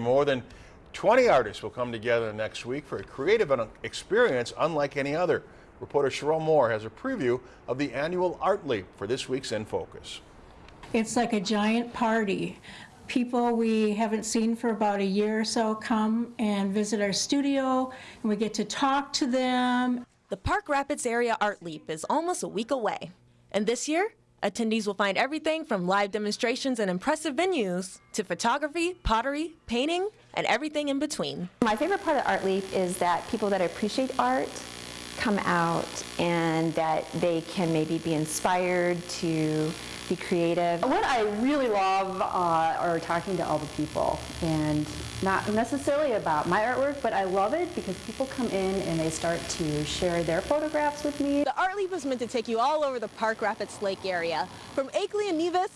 More than 20 artists will come together next week for a creative experience unlike any other. Reporter Cheryl Moore has a preview of the annual Art Leap for this week's In Focus. It's like a giant party. People we haven't seen for about a year or so come and visit our studio, and we get to talk to them. The Park Rapids Area Art Leap is almost a week away. And this year, Attendees will find everything from live demonstrations and impressive venues to photography, pottery, painting, and everything in between. My favorite part of Art Leap is that people that appreciate art come out and that they can maybe be inspired to be creative. What I really love uh, are talking to all the people and not necessarily about my artwork, but I love it because people come in and they start to share their photographs with me. The Art Leap is meant to take you all over the Park Rapids Lake area, from Akeley and Nevis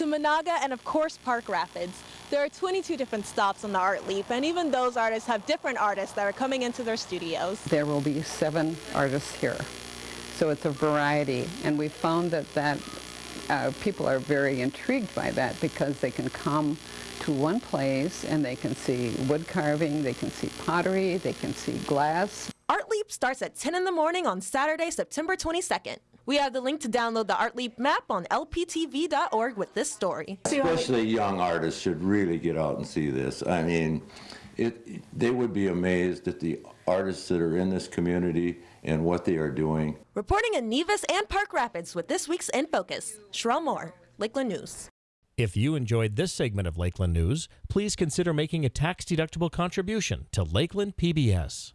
to Menahga and of course Park Rapids. There are 22 different stops on the Art Leap and even those artists have different artists that are coming into their studios. There will be seven artists here. So it's a variety and we found that that uh, people are very intrigued by that because they can come to one place and they can see wood carving, they can see pottery, they can see glass. Art Leap starts at 10 in the morning on Saturday, September 22nd. We have the link to download the Art Leap map on lptv.org with this story. Especially young artists should really get out and see this. I mean, it, they would be amazed at the artists that are in this community and what they are doing. Reporting in Nevis and Park Rapids with this week's In Focus, Sherelle Moore, Lakeland News. If you enjoyed this segment of Lakeland News, please consider making a tax-deductible contribution to Lakeland PBS.